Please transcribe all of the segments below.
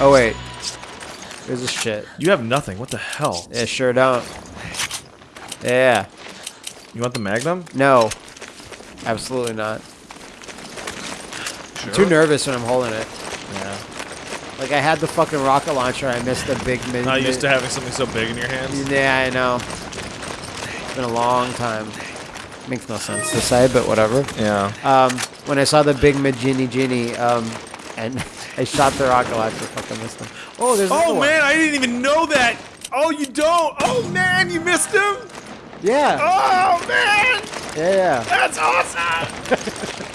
Oh wait. Here's this shit. You have nothing. What the hell? Yeah, sure don't. Yeah. You want the Magnum? No. Absolutely not. I'm too nervous when I'm holding it. Yeah. Like I had the fucking rocket launcher, I missed the big mid. Not used to having something so big in your hands. Yeah, I know. It's been a long time. Makes no sense to say, but whatever. Yeah. Um, when I saw the big mid genie genie, um, and I shot the rocket launcher, fucking missed him. Oh, there's Oh one. man, I didn't even know that. Oh, you don't. Oh man, you missed him. Yeah, Oh man, yeah, yeah. that's awesome.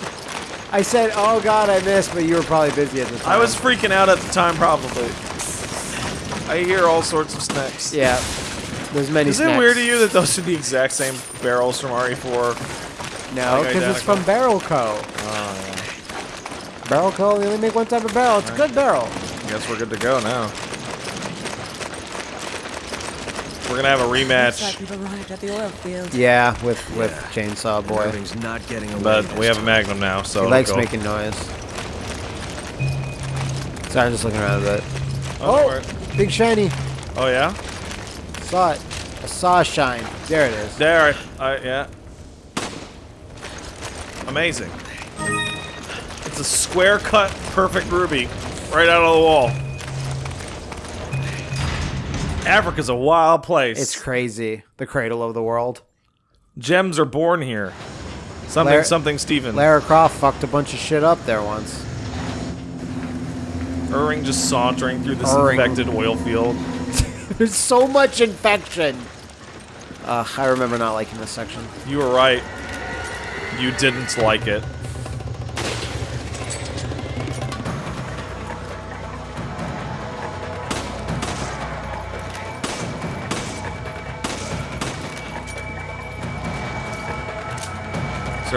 I said, oh god, I missed, but you were probably busy at the time. I was freaking out at the time, probably. I hear all sorts of snacks. Yeah. There's many. Is it weird to you that those are the exact same barrels from RE4? No, because it's from Barrel Co. Oh, Barrel Co. They only make one type of barrel. It's a good barrel. I guess we're good to go now. We're gonna have a Looks rematch, like we've arrived at the oil field. Yeah, with with Chainsaw Boy. Everything's not getting away. but we have a. Magnum now, so He likes go. making noise. Sorry, I'm just looking around a bit. Oh, Oh, big shiny. oh yeah. Saw it. I saw a shine. There it is. There, I, I, yeah. Amazing. It's a square cut, perfect ruby, right out of the wall. Africa's a wild place. It's crazy. The cradle of the world. Gems are born here. Something, Lar- something, Steven. Lara Croft fucked a bunch of shit up there once. Irving just sauntering through this Irving. infected oil field. There's so much infection. Uh, I remember not liking this section. You were right. You didn't like it.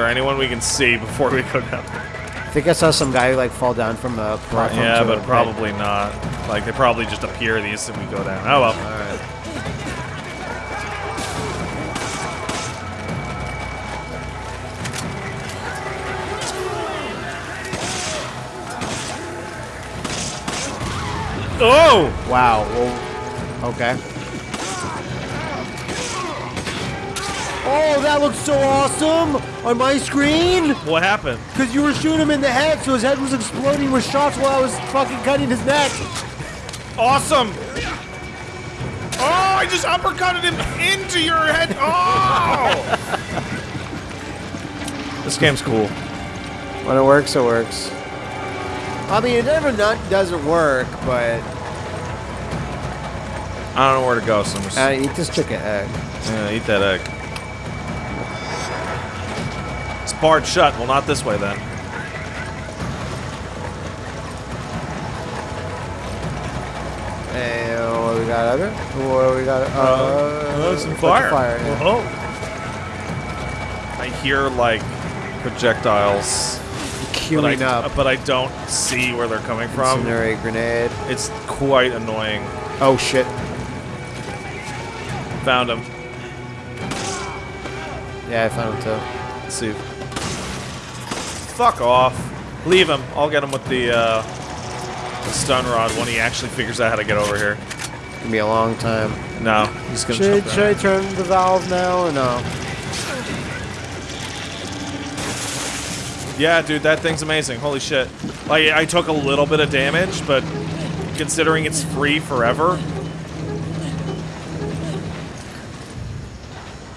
There anyone we can see before we go down? I think I saw some guy like fall down from a platform. Yeah, but probably not. Like they probably just appear the instant we go down. Oh well. All right. Oh! Wow. Well, okay. Oh, that looks so awesome on my screen. What happened? Because you were shooting him in the head, so his head was exploding with shots while I was fucking cutting his neck. Awesome! Oh, I just uppercutted him into your head. Oh! this game's cool. When it works, it works. I mean, it never not doesn't work, but I don't know where to go, so I'm just uh, eat this chicken egg. yeah, eat that egg. It's barred shut. Well, not this way then. And what we got other? What we got? Uh, some what's fire. fire yeah. Oh. I hear like projectiles, but I, Queuing up. but I don't see where they're coming from. Incendiary grenade. It's quite annoying. Oh shit. Found him. Yeah, I found him too. Let's see. Fuck off. Leave him. I'll get him with the, uh, the stun rod when he actually figures out how to get over here. Gonna be a long time. No, he's gonna Should, jump should I turn the valve now or no? Yeah, dude, that thing's amazing. Holy shit. Like, I took a little bit of damage, but considering it's free forever.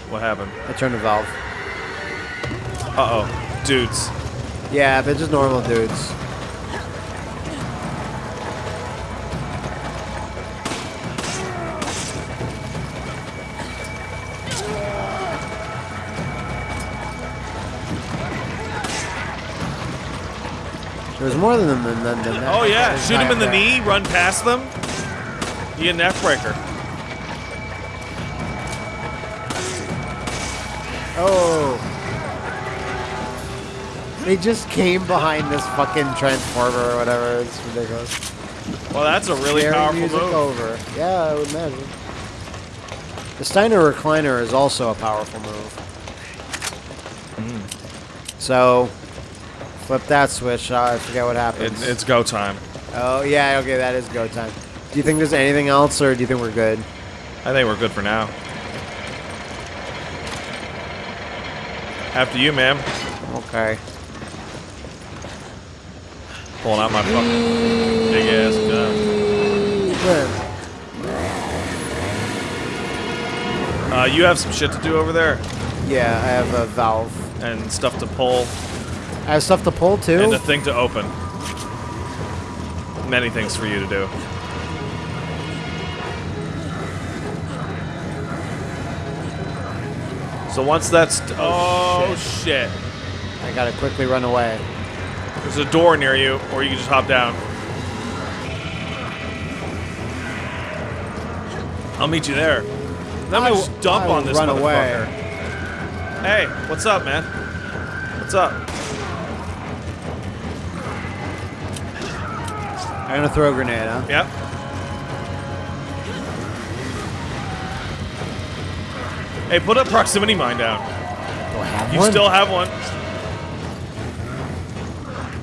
What happened? I turned the valve. Uh-oh. Dudes. Yeah, they're just normal dudes. There's more than them than, than. Oh, yeah. Shoot him in the knee, run past them. You get an F-breaker. Oh. They just came behind this fucking transformer or whatever. It's ridiculous. Well, that's a really powerful music move. over. Yeah, I would imagine. The Steiner recliner is also a powerful move. Hmm. So, flip that switch. uh, I forget what It, happens. it's go time. Oh yeah, okay, that is go time. Do you think there's anything else, or do you think we're good? I think we're good for now. After you, ma'am. Okay. Pulling out my fucking big ass gun. Uh, you have some shit to do over there, Yeah, I have a valve. and stuff to pull, I have stuff to pull too. and a thing to open. Many things for you to do. So once that's oh, Oh, shit. I gotta quickly run away. There's a door near you, or you can just hop down. I'll meet you there. Then I will- just dump I on this run motherfucker. away. Hey, what's up, man? What's up? I'm gonna throw a grenade, huh? Yep. Hey, put a proximity mine down. Do You one? still have one.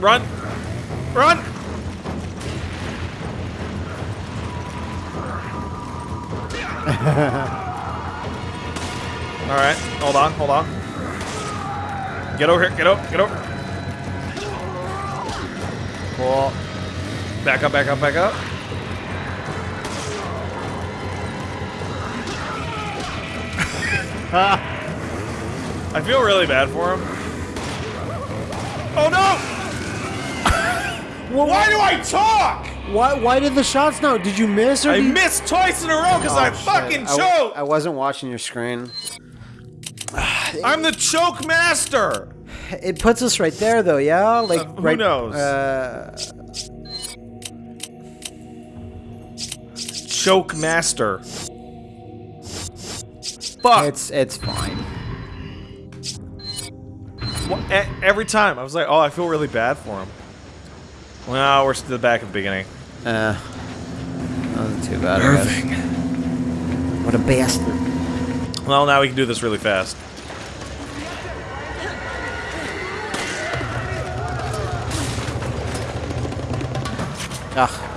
Run! Run! All right, hold on, hold on. Get over here, get over, get over. Cool. Back up, back up, back up. I feel really bad for him. Oh no! Why do I talk? Why? Why did the shots not? Did you miss or I did you- missed twice in a row because Oh, I shit. fucking I w- choked. I wasn't watching your screen. I'm the choke master. It puts us right there, though. Yeah, like Uh, who right. knows? Uh, Choke master. Fuck. it's it's fine. Wha- e- Every time I was like, oh, I feel really bad for him. Well, we're still back at the beginning. Uh, wasn't too bad. I guess. What a bastard. Well, now we can do this really fast. Ugh.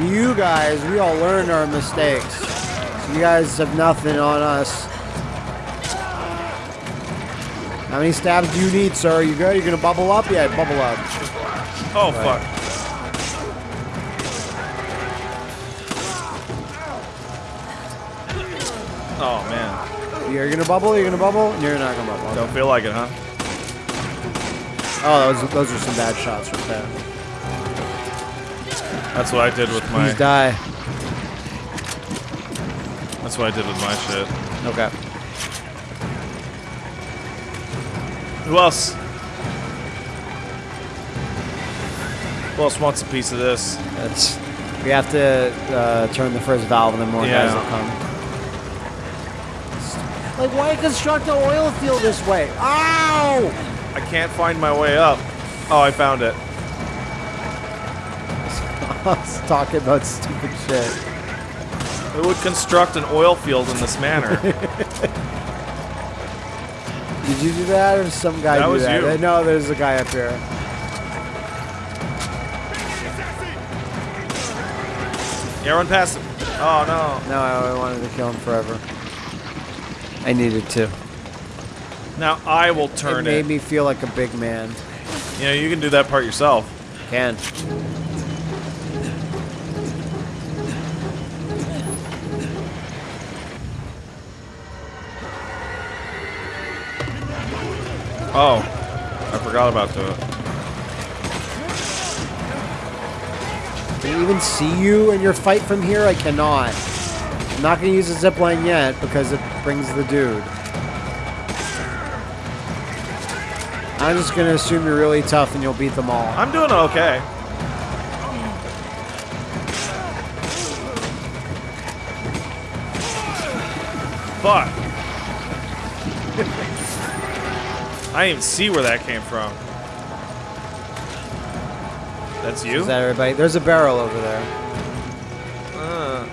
You guys, we all learned our mistakes. You guys have nothing on us. How many stabs do you need, sir? You good? You gonna bubble up? Yeah, bubble up. Oh fuck. Oh man, You're gonna bubble? You're gonna bubble? You're not gonna bubble. don't feel like it, huh? Oh, those, those are some bad shots right there. That's what I did with my. Please die. That's what I did with my shit. Okay. Who else? Who else wants a piece of this? That's. We have to uh, turn the first valve, and then more Yeah. guys will come. Like, why construct an oil field this way? Ow! I can't find my way up. Oh, I found it. Was talking about stupid shit. Who would construct an oil field in this manner? Did you do that, or some guy That do was that? you. No, there's a guy up here. yeah, run past him. Oh no. No, I wanted to kill him forever. I needed to. Now I will turn It made it. me feel like a big man. You know, you can do that part yourself. Can. Oh, I forgot about the. Can I even see you in your fight from here? I cannot. I'm not going to use a zip line yet because it brings the dude. I'm just going to assume you're really tough and you'll beat them all. I'm doing okay. Fuck. I didn't even see where that came from. That's you? Is that everybody? There's a barrel over there. Uh,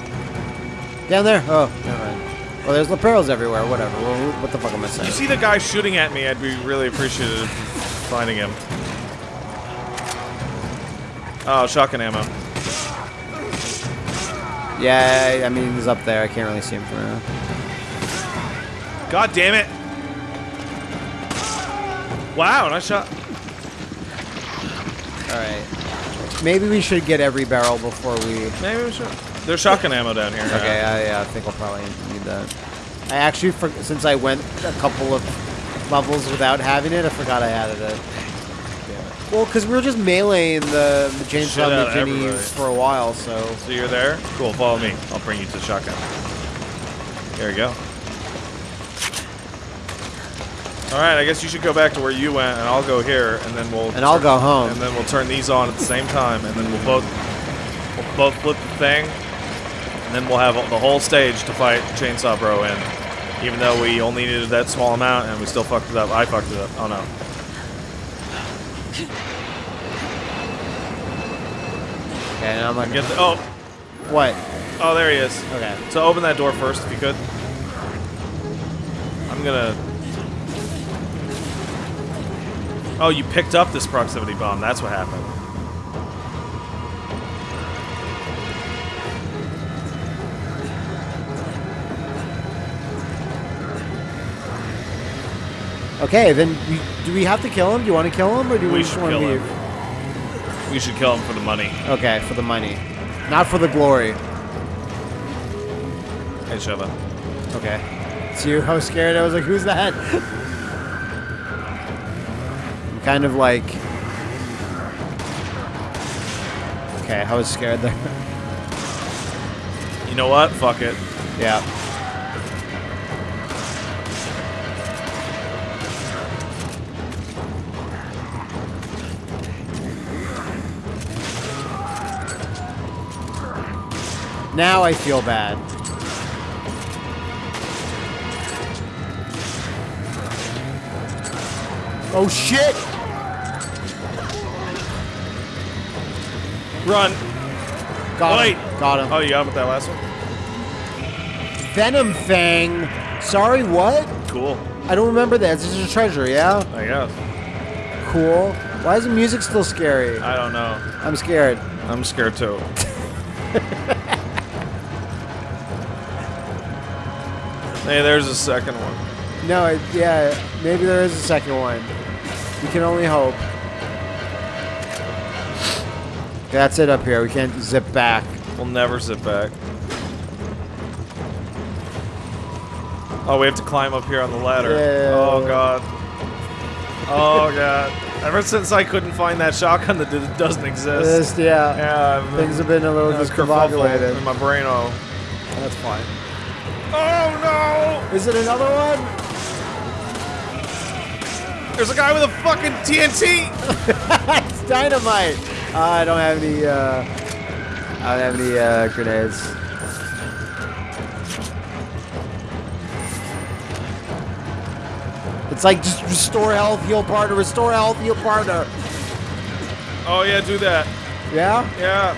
Down there? Oh, never mind. Well, there's leperos everywhere. Whatever. Well, what the fuck am I If you see the guy shooting at me, I'd be really appreciative of finding him. Oh, shotgun ammo. Yeah, I mean, he's up there. I can't really see him from now. God damn it! Wow, nice shot. All right. Maybe we should get every barrel before we. Maybe we should. There's shotgun ammo down here. Okay, I, yeah, I think I'll probably need that. I actually, for, since I went a couple of levels without having it, I forgot I added it. Yeah. Well, because we were just meleeing the, the Shit chainsaw out of Virginie everybody. for a while, so. So you're there? Cool, follow me. I'll bring you to the shotgun. There you go. Alright, I guess you should go back to where you went, and I'll go here, and then we'll... And I'll go home. And then we'll turn these on at the same time, and then we'll both... We'll both flip the thing, and then we'll have the whole stage to fight Chainsaw Bro in. Even though we only needed that small amount, and we still fucked it up. I fucked it up. Oh no. Okay, and I'm gonna... Get the... Oh! what? Oh, there he is. Okay. So open that door first, if you could. I'm gonna. Oh, you picked up this proximity bomb. That's what happened. Okay, then we, do we have to kill him? Do you want to kill him, or do we, We just should want to kill leave? him. We should kill him for the money. Okay, for the money, not for the glory. Hey, Sheva. Okay. See how scared I was? Like, who's that? Kind of like. Okay, I was scared there. You know what? Fuck it. yeah. Now I feel bad. Oh shit! Run. Got Wait. him. Got him. Oh, you got him with that last one? Venom Fang. Sorry, what? Cool. I don't remember that. This is a treasure, yeah? I guess. Cool. Why is the music still scary? I don't know. I'm scared. I'm scared too. hey, there's a second one. No, it, yeah, maybe there is a second one. We can only hope. That's it up here. We can't zip back. We'll never zip back. Oh, we have to climb up here on the ladder. Yeah. Oh god. Oh god. Ever since I couldn't find that shotgun that d- doesn't exist. This, yeah. yeah, I've Things have been a little discombobulated. in my brain. Oh. That's fine. Oh no! Is it another one? There's a guy with a fucking TNT. it's dynamite. Uh, I don't have any. Uh, I don't have any uh, grenades. It's like just restore health, heal partner, restore health, heal partner. Oh yeah, do that. Yeah, Yeah.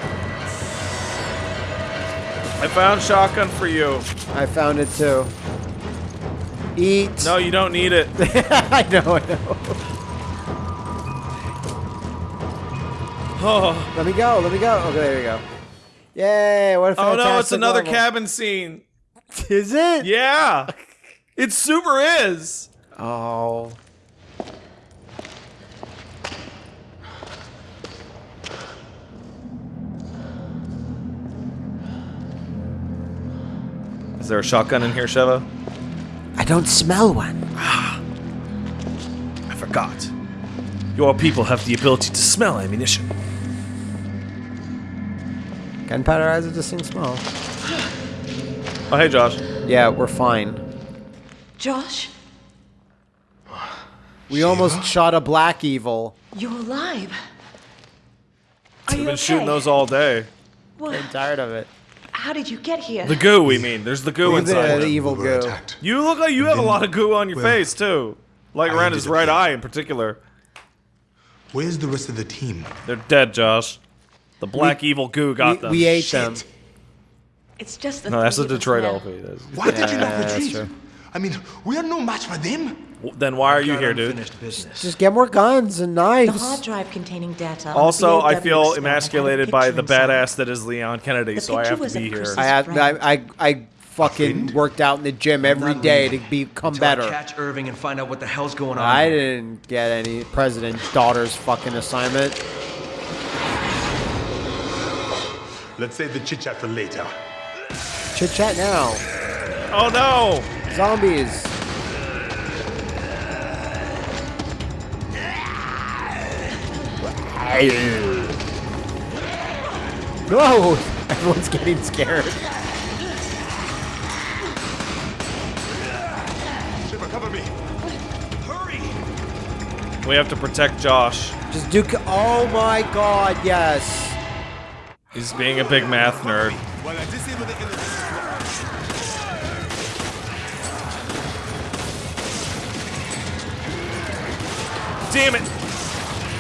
I found shotgun for you. I found it too. Eat. No, you don't need it. I know, I know. Oh, Let me go. Let me go. Okay, there we go. Yay! What a oh no, it's another level. cabin scene. Is it? Yeah. It super is. Oh. Is there a shotgun in here, Sheva? I don't smell one. Ah, I forgot. Your people have the ability to smell ammunition. Gunpowder has just distinct small. Oh, hey, Josh. Yeah, we're fine. Josh, We almost shot a black evil. you're alive. Are We've been okay? shooting those all day. Well, I'm tired of it. how did you get here? The goo, we mean. There's the goo The, inside. the him. evil We goo. attacked. You look like you have a lot of goo on your well, face, too. Like I around his right eye in particular. Where's the rest of the team? They're dead, Josh. The black evil goo got We, them. we ate Shit. them. It's just the No, that's the three of us Detroit now. LP. That's- Why did you not retreat? I mean, we are no match for them. Then why are you here, dude? Business. Just get more guns and knives. The hard knives. drive containing data. Also, I feel experiment had a emasculated by picture the inside. badass that is Leon Kennedy, The so I have to be here. I had I, I I fucking worked out in the gym every day to become until I better. Catch Irving and find out what the hell's going on. I didn't get any president's daughter's fucking assignment. Let's save the chit chat for later. Chit chat now. Oh no! Zombies. No! Everyone's getting scared. Shipper, cover me. Hurry! We have to protect Josh. Just do. Oh my god, yes. He's being a big math nerd. Damn it!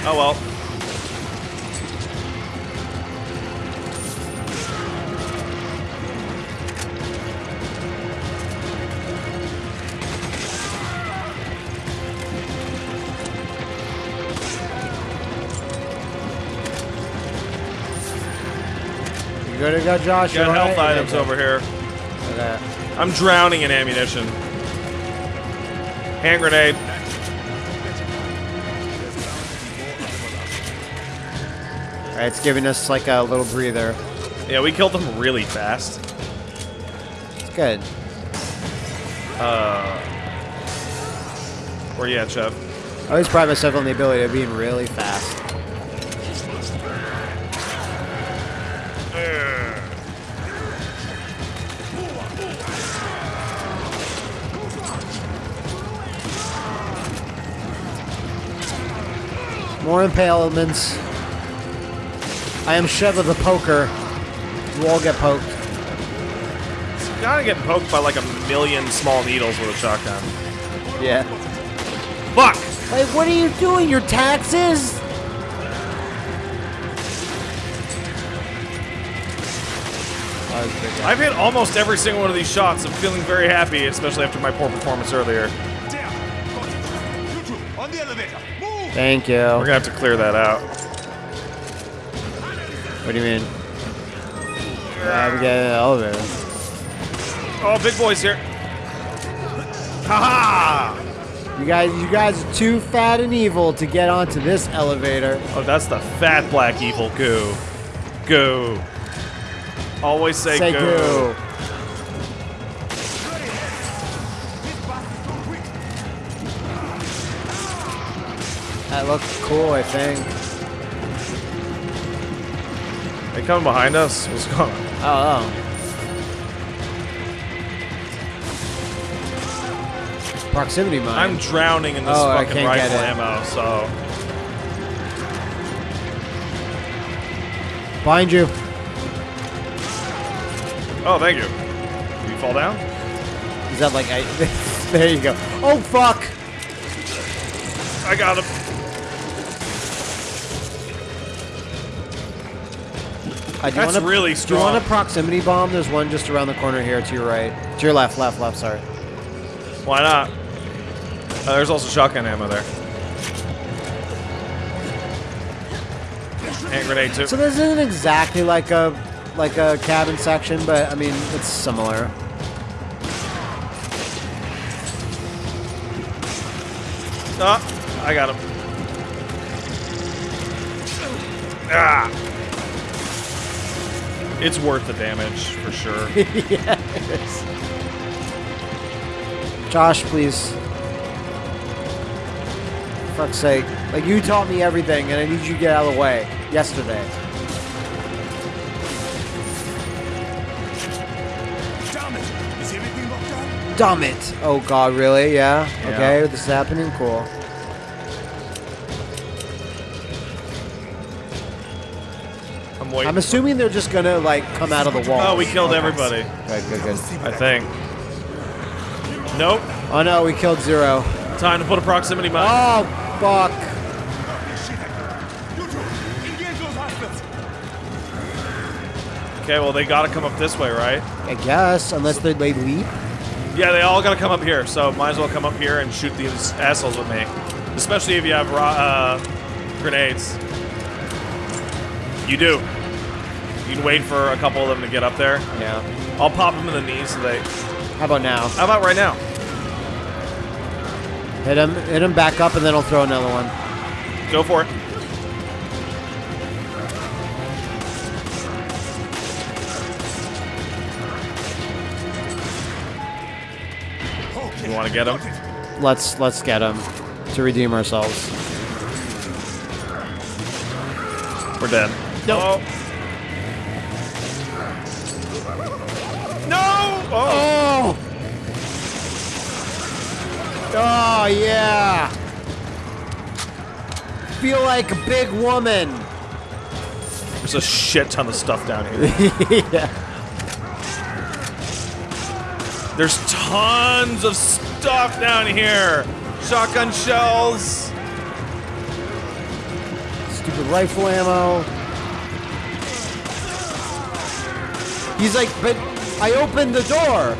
Oh well. Good to go, Josh? Got health alright? items over here. I'm drowning in ammunition. Hand grenade. Alright, it's giving us like a little breather. Yeah, we killed them really fast. It's good. Uh, Where you at, Chef? I always pride myself on the ability of being really fast. More impalements. I am Sheva the Poker. You all get poked. Gotta get poked by like a million small needles with a shotgun. Yeah. Fuck! Like, what are you doing? Your taxes? I've hit almost every single one of these shots. I'm feeling very happy, especially after my poor performance earlier. There. Got it. You two, on the elevator. Thank you. We're gonna have to clear that out. What do you mean? Yeah, we get an elevator. Oh, big boy's here. Haha! You guys, you guys are too fat and evil to get onto this elevator. Oh, that's the fat black evil goo. Goo. Always say, Say goo. goo. That looks cool, I think. They coming behind us? What's going on? Oh, oh. Proximity mine. I'm drowning in this Oh, fucking rifle ammo, so. Behind you. Oh, thank you. Did you fall down? Is that like I? there you go. Oh fuck! I got him. Uh, do That's wanna- really Do you want a proximity bomb? There's one just around the corner here to your right. To your left, left, left. Sorry. Why not? Uh, there's also shotgun ammo there. Hand grenade too. So this isn't exactly like a like a cabin section, but I mean it's similar. Ah, I got him. Ah. It's worth the damage for sure. yes. Josh, please. For fuck's sake. Like you taught me everything and I need you to get out of the way. Yesterday. Damn it! Is everything locked up? Dumb it. Oh god, really? Yeah? Yeah. Okay, this is happening. Cool. I'm waiting. I'm assuming they're just gonna like come out of the wall. oh, we killed everybody. Good, good, good. I think. Nope. Oh no, we killed Zero. Time to put a proximity mine. Oh, fuck. You two, engage those hostiles. Okay, well they gotta come up this way, right? I guess, unless they, they leap. Yeah, they all gotta come up here. So might as well come up here and shoot these assholes with me, especially if you have ro- uh, grenades. You do. You can wait for a couple of them to get up there. Yeah. I'll pop them in the knees so they. How about now? How about right now? Hit him, hit him back up, and then I'll throw another one. Go for it. You want to get him? Let's let's get him to redeem ourselves. We're dead. No. No! Oh. Oh! Oh! Yeah! Feel like a big woman. There's a shit ton of stuff down here. yeah. There's tons of stuff down here. Shotgun shells. Stupid rifle ammo. He's like, but I opened the door.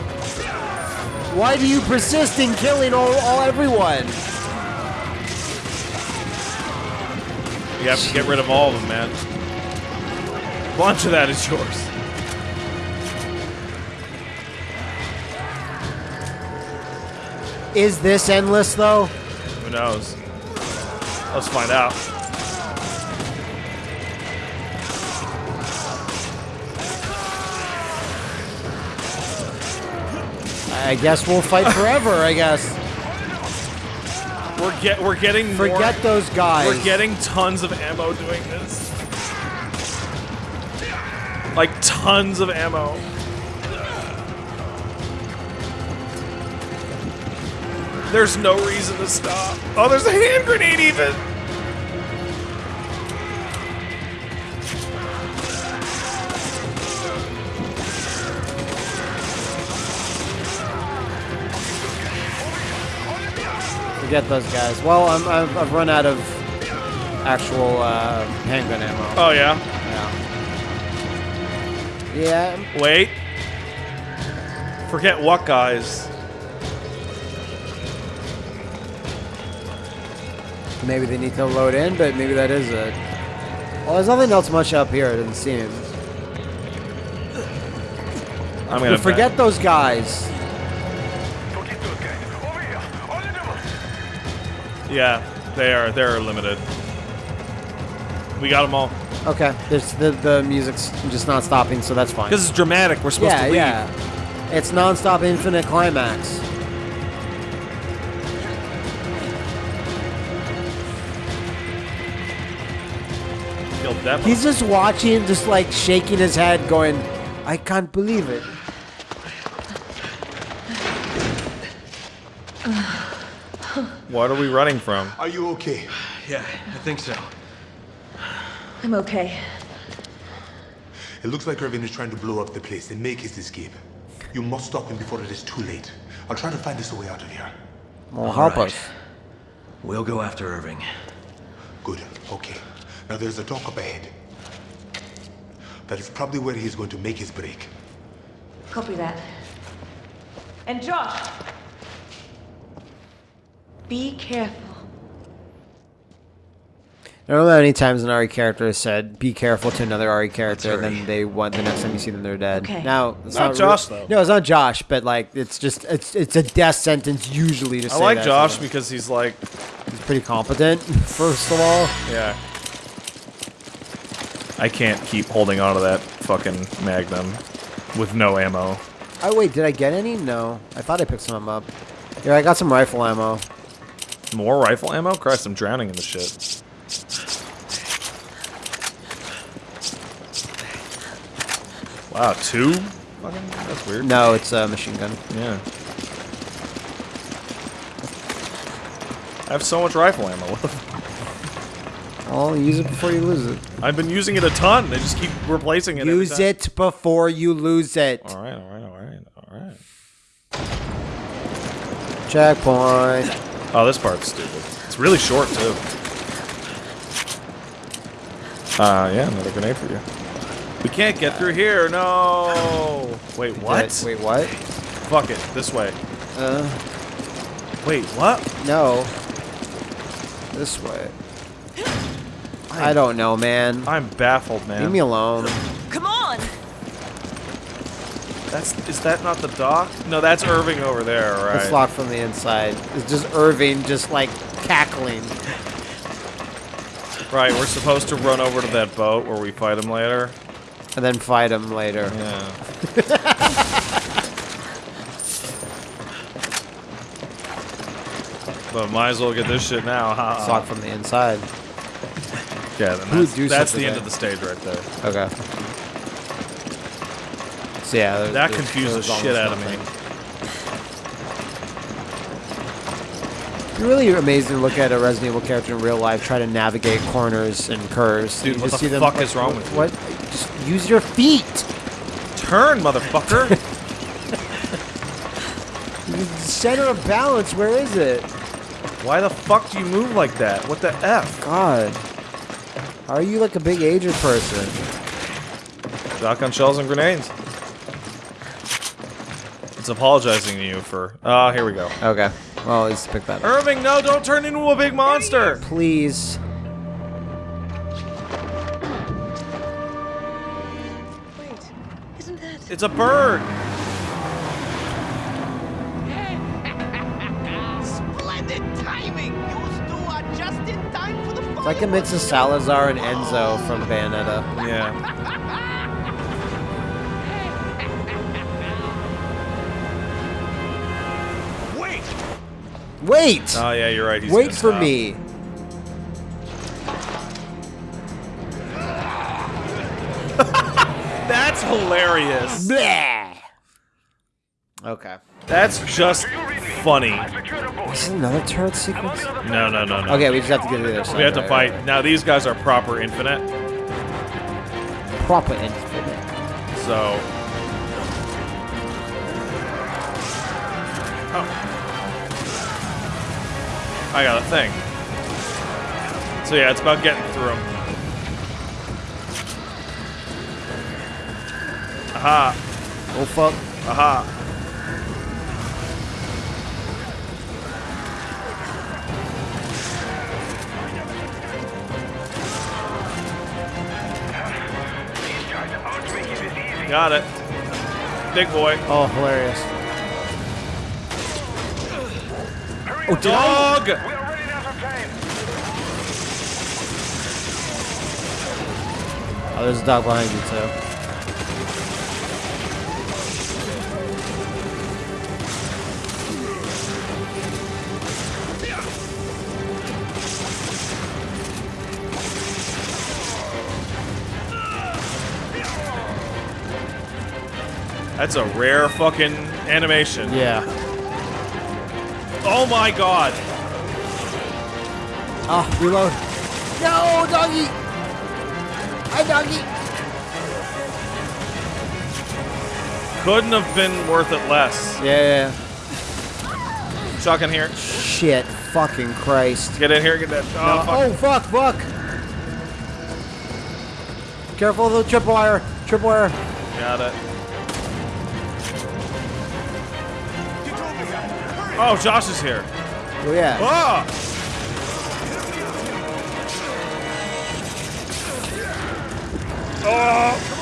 Why do you persist in killing all, all everyone? You have to get rid of all of them, man. A bunch of that is yours. Is this endless though? Who knows? Let's find out. I guess we'll fight forever. I guess. We're get we're getting more- Forget those guys. We're getting tons of ammo doing this. Like tons of ammo. There's no reason to stop. Oh, there's a hand grenade even. Forget those guys. Well, I'm, I've, I've run out of actual uh, handgun ammo. Oh yeah. Yeah. Yeah. Wait. Forget what guys. Maybe they need to load in, but maybe that is it. Well, there's nothing else much up here, it doesn't seem. I'm gonna forget those guys. Yeah, they are. They're limited. We got them all. Okay, there's the the music's just not stopping, so that's fine. Because it's dramatic. We're supposed yeah, to leave. yeah. It's non-stop infinite climax. Killed that He's just watching, just like shaking his head, going, "I can't believe it." What are we running from? Are you okay? Yeah, I think so. I'm okay. It looks like Irving is trying to blow up the place and make his escape. You must stop him before it is too late. I'll try to find us a way out of here. Well, help right. us. We'll go after Irving. Good. Okay. Now there's a dock up ahead. That is probably where he is going to make his break. Copy that. And Josh! Be careful. I don't know how many times an RE character has said, "Be careful" to another RE character, and then they want the next time you see them, they're dead. Okay. Now, it's Not not, Josh, re- though. No, it's not Josh, but like it's just it's it's a death sentence usually to I say I like that, Josh so because he's like, he's pretty competent. First of all, yeah. I can't keep holding on to that fucking Magnum with no ammo. oh wait, did I get any? No, I thought I picked some up. Yeah, I got some rifle ammo. More rifle ammo? Christ, I'm drowning in the shit. Wow, two? Fucking, that's weird. No, it's a machine gun. Yeah. I have so much rifle ammo. What the f- Well, use it before you lose it. I've been using it a ton. They just keep replacing it. Use it before you lose it. All right, all right, all right, all right. Checkpoint. Oh, this part's stupid. It's really short too. Uh, yeah, another grenade for you. We can't get through here. No. Wait, what? Wait, what? Fuck it. This way. Uh, Wait, what? no. This way. I don't know, man. I'm baffled, man. Leave me alone. Come on! That's is that not the dock? No, that's Irving over there, right? It's locked from the inside. It's just Irving just like cackling. Right, we're supposed to run over to that boat where we fight him later. And then fight him later. Yeah. but might as well get this shit now. huh? It's locked from the inside. Yeah, then that's, that's the end of the stage right there. Okay. So yeah, there's- That there's- confused the shit almost out of me. nothing. You're really amazing to look at a Resident Evil character in real life try to navigate corners and curves. Dude, You what just the see them- fuck is wrong with you? What? Just use your feet. Turn, motherfucker! The center of balance. Where is it? Why the fuck do you move like that? What the f? God. Are you like a big aged person? Shotgun shells and grenades. It's apologizing to you for. Ah, here we go. Okay. Well, let's pick that up. Irving, no! Don't turn into a big monster. Please. Wait, isn't that... It's a bird. Splendid timing! You two are just in time for the It's like a mix of Salazar and Enzo from Bayonetta. Yeah. Wait! Oh yeah, you're right. He's Wait for stop. me. That's hilarious. Blah. Okay. That's just funny. Is another turret sequence? No, no, no, no. Okay, we just have to get to the other side. We have to fight. right, Now these guys are proper infinite. Proper infinite. so. Oh. I got a thing. So yeah, it's about getting through them. Aha! Oh fuck. Aha! Got it. Big boy. Oh, hilarious. Oh, dog! Oh, there's a dog behind you too. That's a rare fucking animation. Yeah. Oh my god! Ah, reload. No, doggy. Hi, doggy. Couldn't have been worth it less. Yeah. Chuck in here. Shit. Fucking Christ. Get in here, get that. Oh, fuck. Oh, fuck, fuck. Careful of the tripwire. Tripwire. Got it. Oh, Josh is here. Oh, yeah. Ah! Oh!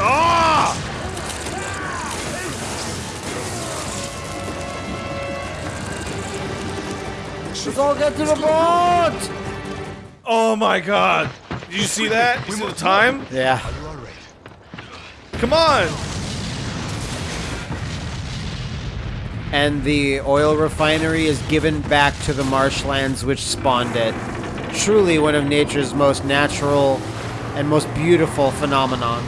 Ah! Let's all get to the boat. Oh my god! Did you see that? You see the time? Yeah. You all right? Come on! And the oil refinery is given back to the marshlands which spawned it. Truly one of nature's most natural and most beautiful phenomenon.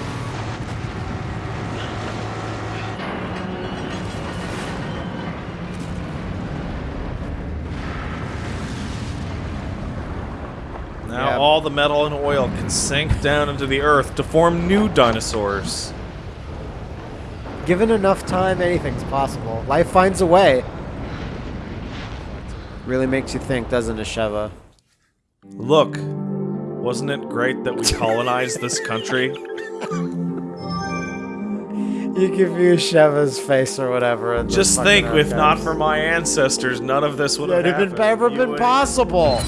Now Yeah. all the metal and oil can sink down into the earth to form new dinosaurs. Given enough time, anything's possible. Life finds a way. Really makes you think, doesn't it, Sheva? Look, Wasn't it great that we colonized this country? You give view Sheva's face or whatever. and Just think, if not for my ancestors, none of this would have have been ever been would- possible.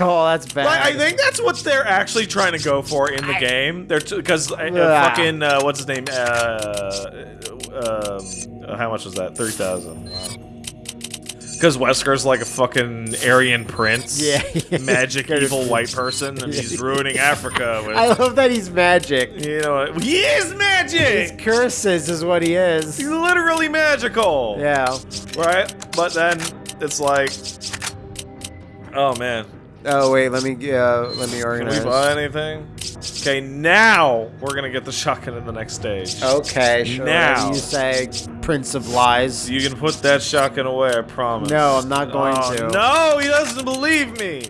Oh, that's bad. Like, I think that's what they're actually trying to go for in the game. They're because uh, Ah. fucking uh, what's his name? Uh, um, uh, how much was that? Three thousand. Because Wesker's like a fucking Aryan prince, Yeah. magic evil white person, and he's ruining Africa with. I love that he's magic. you know, he is magic! His magic. curses is what he is. He's literally magical. Yeah. Right. But then it's like, oh man, Oh wait, let me uh, let me can organize. we buy anything? Okay, now we're gonna get the shotgun in the next stage. Okay, sure. Now. you say Prince of Lies. You can put that shotgun away, I promise. No, I'm not going Oh, to. No, he doesn't believe me.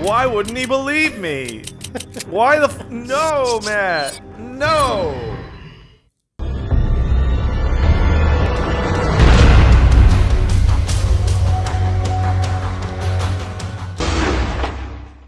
Why wouldn't he believe me? Why the f- No, Matt. No.